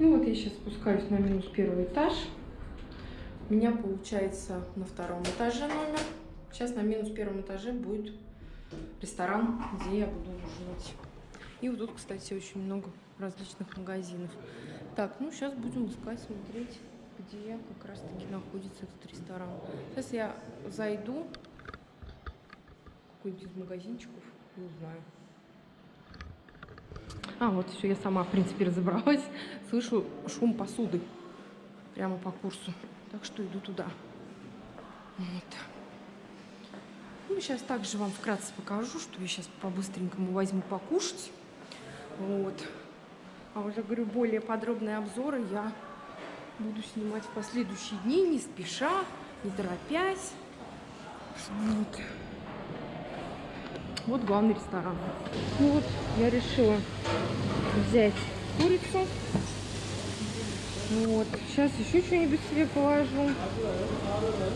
Ну вот я сейчас спускаюсь на минус первый этаж. У меня получается на втором этаже номер. Сейчас на минус первом этаже будет ресторан, где я буду ужинать. И вот тут, кстати, очень много различных магазинов. Так, ну сейчас будем искать, смотреть, где как раз-таки находится этот ресторан. Сейчас я зайду в какой-нибудь из магазинчиков и узнаю. А, вот все, я сама, в принципе, разобралась. Слышу шум посуды прямо по курсу. Так что иду туда. Вот. Ну, сейчас также вам вкратце покажу, что я сейчас по-быстренькому возьму покушать. Вот. А уже, говорю, более подробные обзоры я буду снимать в последующие дни, не спеша, не торопясь. Вот. Вот главный ресторан. Ну вот, я решила взять курицу. Вот. Сейчас еще что-нибудь себе положу.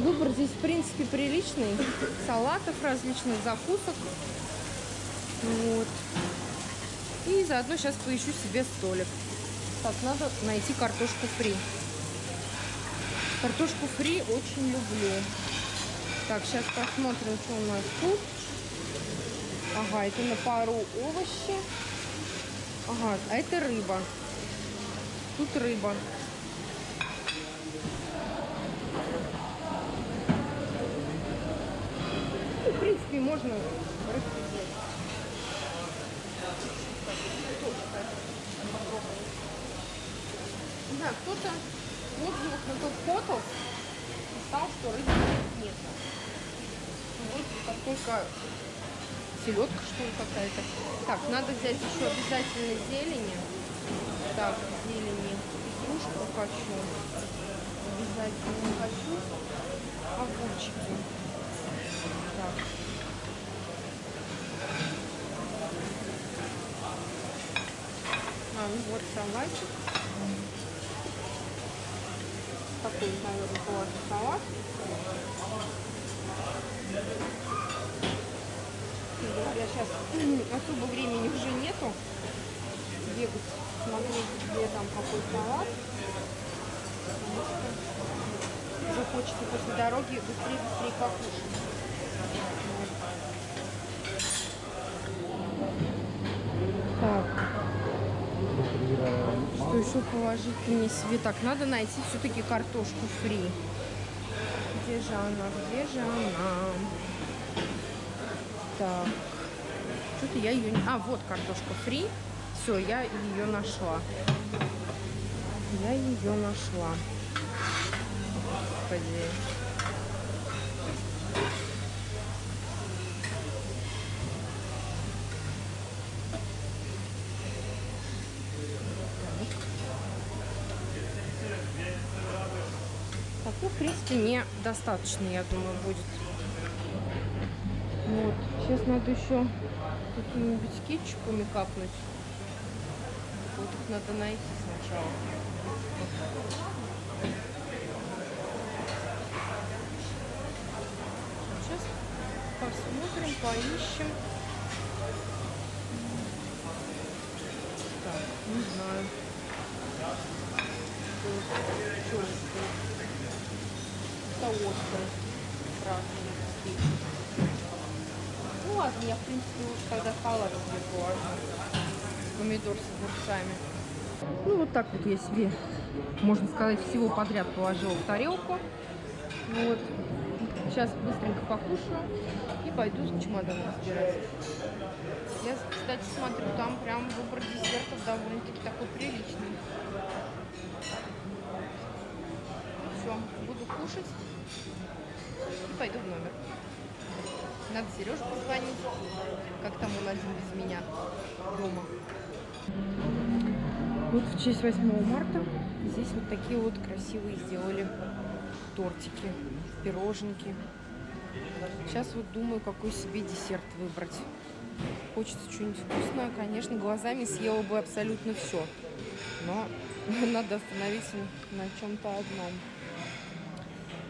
Выбор здесь, в принципе, приличный. Салатов различных, закусок. Вот. И заодно сейчас поищу себе столик. Так, надо найти картошку фри. Картошку фри очень люблю. Так, сейчас посмотрим, что у нас тут. Ага, это на пару овощи. Ага, а это рыба. Тут рыба. Ну, в принципе, можно распределять. Не знаю, кто-то в отзывах на тот фото писал, что рыбы нет. Вот как только селедка, что ли, какая-то. Так, надо взять еще обязательно зелени. Так, зелени. Петрушку хочу. Обязательно хочу. Огурчики. Так. А, ну вот салатик. Такой, наверное, салат. говоря, сейчас особо времени уже нету бегать, смотреть, где там какой салат. Уже хочется после дороги быстрее-быстрее покушать. Так. Что еще положить мне себе? Так, надо найти все-таки картошку фри. Где же она? Где же она? Так. Что-то я ее не... А, вот картошка фри. Все, я ее нашла. Я ее нашла. Господи. Так, ну, в принципе, мне достаточно, я думаю, будет. Вот. Сейчас надо еще какими-нибудь кетчупами капнуть. Вот их надо найти сначала. Сейчас посмотрим, поищем. Так, не знаю. Что это? Это острый. Красный ладно, я, в принципе, уж тогда салат положу. Помидор с огурцами. Ну, вот так вот я себе, можно сказать, всего подряд положила в тарелку. Вот. Сейчас быстренько покушаю и пойду с чемоданом разбирать. Я, кстати, смотрю, там прям выбор десертов довольно-таки такой приличный. Все, буду кушать и пойду в номер. Надо Сереже позвонить. Как там он один без меня дома. Вот в честь 8 марта здесь вот такие вот красивые сделали тортики, пироженки. Сейчас вот думаю, какой себе десерт выбрать. Хочется что-нибудь вкусное. Конечно, глазами съела бы абсолютно все. Но надо остановиться на чем-то одном.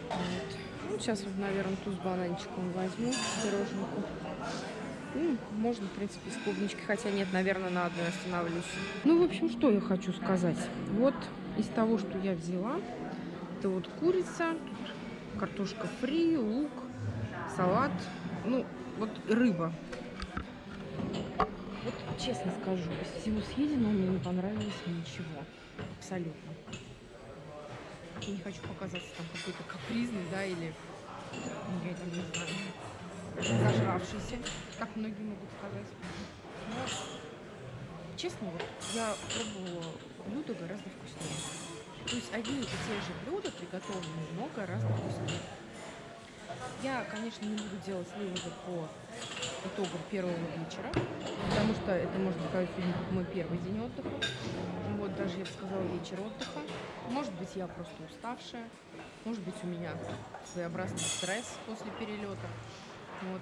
Вот. Сейчас вот, наверное, ту с бананчиком возьму, пироженку. Ну, можно, в принципе, с клубничкой, хотя нет, наверное, на одной остановлюсь. Ну, в общем, что я хочу сказать. Вот из того, что я взяла, это вот курица, картошка фри, лук, салат, ну, вот рыба. Вот честно скажу, из всего съеденного мне не понравилось ничего. Абсолютно. Я не хочу показаться там какой-то капризный, да, или я там не знаю, зажравшийся, как многие могут сказать. Но, честно, вот я пробовала блюда гораздо вкуснее. То есть одни и те же блюда приготовлены, но гораздо вкуснее. Я, конечно, не буду делать выводы по итогам первого вечера, потому что это, можно сказать, сегодня мой первый день отдыха. Вот, даже, я бы сказала, вечер отдыха. Может быть, я просто уставшая, может быть, у меня своеобразный стресс после перелета. Вот.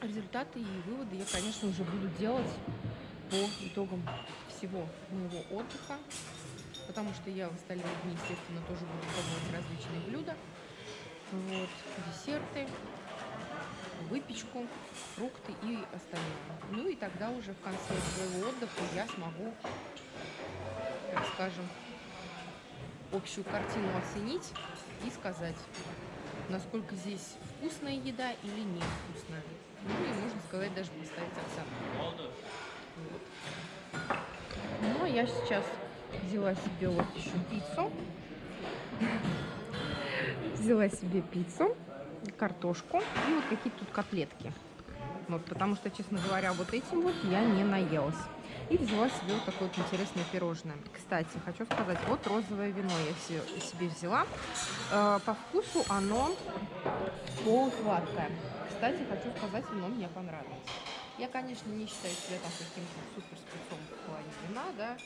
Результаты и выводы я, конечно, уже буду делать по итогам всего моего отдыха, потому что я в остальные дни, естественно, тоже буду пробовать различные блюда. Вот, десерты, выпечку, фрукты и остальное. Ну и тогда уже в конце своего отдыха я смогу, так скажем, общую картину оценить и сказать, насколько здесь вкусная еда или невкусная. Ну и можно сказать, даже поставить оценку. Вот. Ну а я сейчас взяла себе вот еще пиццу. Взяла себе пиццу, картошку и вот какие-то тут котлетки. Вот, потому что, честно говоря, вот этим вот я не наелась. И взяла себе вот такое вот интересное пирожное. Кстати, хочу сказать, вот розовое вино я себе взяла. Э, по вкусу оно полусладкое. Кстати, хочу сказать, вино мне понравилось. Я, конечно, не считаю себя там каким-то супер в плане вина, да.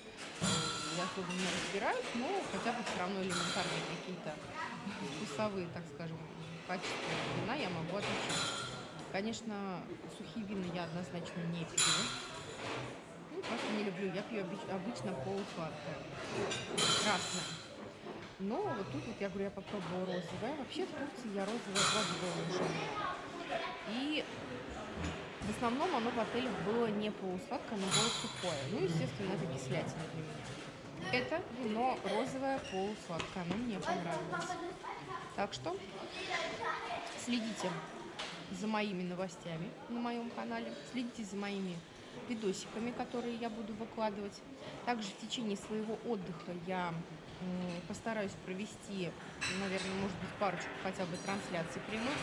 Я особо не разбираюсь, но хотя бы все равно элементарные какие-то вкусовые, так скажем, качества вина я могу отличить. Конечно, сухие вина я однозначно не пью. Ну, просто не люблю. Я пью обычно полусладкое, красное. Но вот тут вот я говорю, я попробовала розовое. Вообще в Турции я розовое пробовала уже. И в основном оно в отелях было не полусладкое, но было сухое. Ну, естественно, это кислятина для меня. Это вино розовое полусладкое. Оно мне понравилось. Так что следите за моими новостями на моем канале, следите за моими видосиками, которые я буду выкладывать. Также в течение своего отдыха я постараюсь провести, наверное, может быть, парочку хотя бы трансляций прямых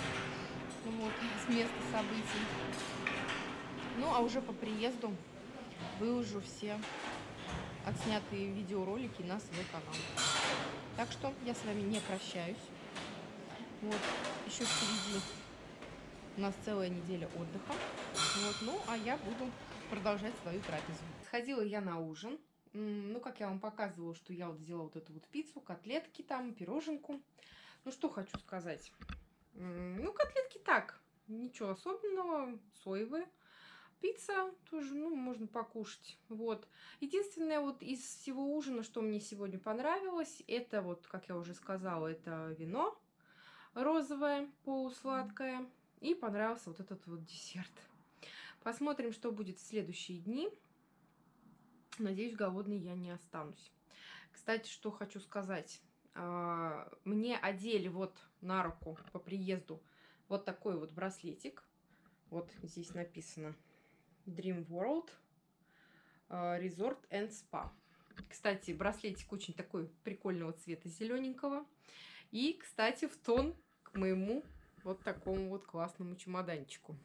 вот, с места событий. Ну, а уже по приезду выложу все отснятые видеоролики на свой канал. Так что я с вами не прощаюсь. Вот, еще впереди у нас целая неделя отдыха. Вот, ну, а я буду продолжать свою трапезу. Сходила я на ужин. Ну, как я вам показывала, что я вот сделала вот эту вот пиццу, котлетки там, пироженку. Ну, что хочу сказать. Ну, котлетки так, ничего особенного, соевые. Пицца тоже, ну, можно покушать. Вот. Единственное, вот из всего ужина, что мне сегодня понравилось, это вот, как я уже сказала, это вино розовое, полусладкое. И понравился вот этот вот десерт. Посмотрим, что будет в следующие дни. Надеюсь, голодной я не останусь. Кстати, что хочу сказать. А, мне одели вот на руку по приезду вот такой вот браслетик. Вот здесь написано Dream World а, Resort and Spa. Кстати, браслетик очень такой прикольного цвета, зелененького. И, кстати, в тон к моему вот такому вот классному чемоданчику.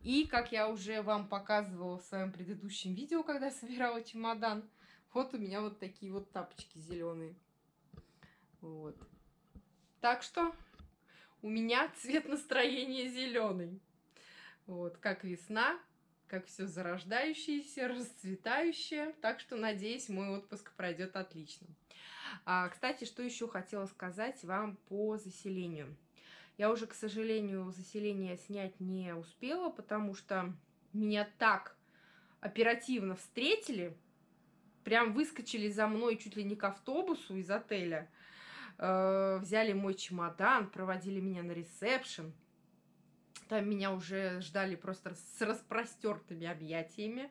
И, как я уже вам показывала в своем предыдущем видео, когда собирала чемодан, вот у меня вот такие вот тапочки зеленые. Вот. Так что у меня цвет настроения зеленый. Вот, как весна, как все зарождающееся, расцветающее. Так что, надеюсь, мой отпуск пройдет отлично. А, кстати, что еще хотела сказать вам по заселению. Я уже, к сожалению, заселение снять не успела, потому что меня так оперативно встретили, прям выскочили за мной чуть ли не к автобусу из отеля, э, взяли мой чемодан, проводили меня на ресепшн. Там меня уже ждали просто с распростертыми объятиями.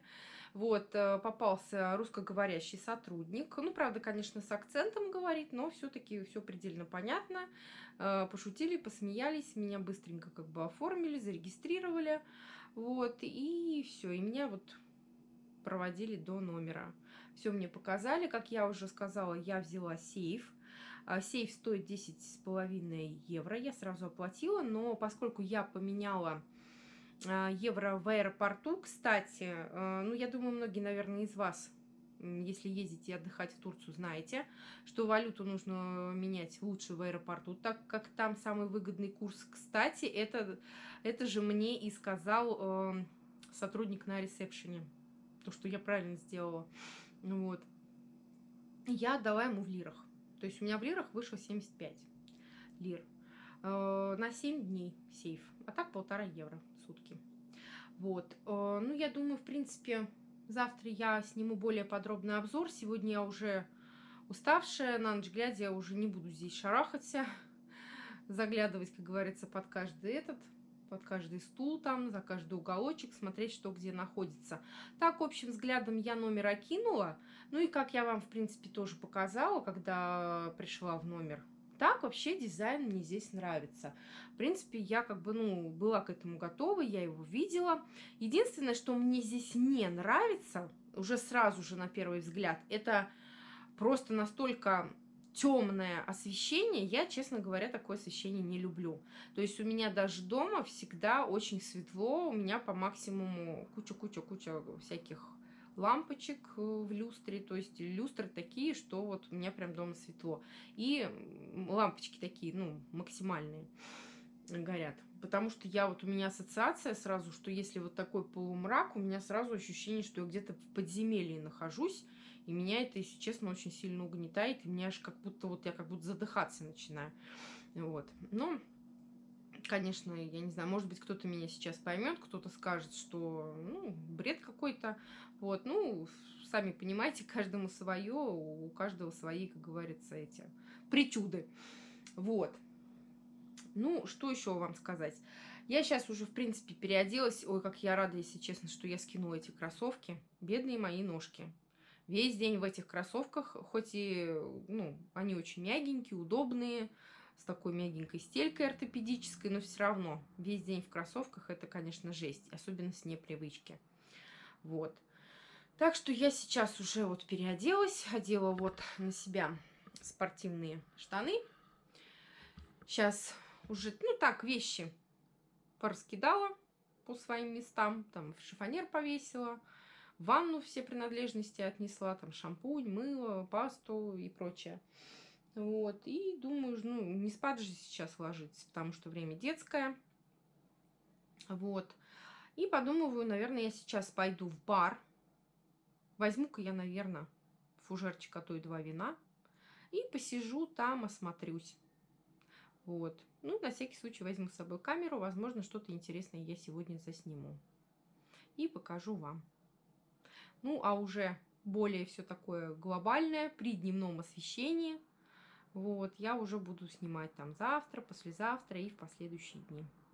Вот, э, попался русскоговорящий сотрудник. Ну, правда, конечно, с акцентом говорит, но все-таки все предельно понятно. Э, пошутили, посмеялись, меня быстренько как бы оформили, зарегистрировали. Вот, и все. И меня вот проводили до номера. Все мне показали. Как я уже сказала, я взяла сейф. А, сейф стоит 10,5 евро. Я сразу оплатила, но поскольку я поменяла а, евро в аэропорту, кстати, а, ну, я думаю, многие, наверное, из вас если ездите отдыхать в Турцию, знаете, что валюту нужно менять лучше в аэропорту, так как там самый выгодный курс. Кстати, это, это же мне и сказал э, сотрудник на ресепшене то, что я правильно сделала. Вот. Я отдала ему в лирах. То есть у меня в лирах вышло 75 лир. Э, на 7 дней сейф. А так полтора евро в сутки. Вот. Э, ну, я думаю, в принципе, завтра я сниму более подробный обзор. Сегодня я уже уставшая, на ночь глядя я уже не буду здесь шарахаться, заглядывать, как говорится, под каждый этот под каждый стул там, за каждый уголочек, смотреть, что где находится. Так, общим взглядом я номер окинула. Ну и как я вам, в принципе, тоже показала, когда пришла в номер. Так вообще дизайн мне здесь нравится. В принципе, я как бы, ну, была к этому готова, я его видела. Единственное, что мне здесь не нравится, уже сразу же на первый взгляд, это просто настолько темное освещение, я, честно говоря, такое освещение не люблю. То есть у меня даже дома всегда очень светло, у меня по максимуму куча-куча-куча всяких лампочек э, в люстре, то есть люстры такие, что вот у меня прям дома светло. И лампочки такие, ну, максимальные горят. Потому что я вот, у меня ассоциация сразу, что если вот такой полумрак, у меня сразу ощущение, что я где-то в подземелье нахожусь, и меня это, если честно, очень сильно угнетает, и мне аж как будто вот я как будто задыхаться начинаю. Вот. Но, конечно, я не знаю, может быть, кто-то меня сейчас поймет, кто-то скажет, что, ну, бред какой-то. Вот, ну, сами понимаете, каждому свое, у каждого свои, как говорится, эти причуды. Вот. Ну, что еще вам сказать? Я сейчас уже, в принципе, переоделась. Ой, как я рада, если честно, что я скинула эти кроссовки. Бедные мои ножки. Весь день в этих кроссовках, хоть и, ну, они очень мягенькие, удобные, с такой мягенькой стелькой ортопедической, но все равно весь день в кроссовках это, конечно, жесть, особенно с непривычки. Вот. Так что я сейчас уже вот переоделась, одела вот на себя спортивные штаны. Сейчас уже, ну так, вещи пораскидала по своим местам. Там шифонер повесила, в ванну все принадлежности отнесла, там шампунь, мыло, пасту и прочее. Вот, и думаю, ну, не спать же сейчас ложиться, потому что время детское. Вот. И подумываю, наверное, я сейчас пойду в бар. Возьму-ка я, наверное, фужерчик, а то и два вина. И посижу там, осмотрюсь. Вот. Ну, на всякий случай возьму с собой камеру. Возможно, что-то интересное я сегодня засниму. И покажу вам. Ну, а уже более все такое глобальное при дневном освещении. Вот, я уже буду снимать там завтра, послезавтра и в последующие дни.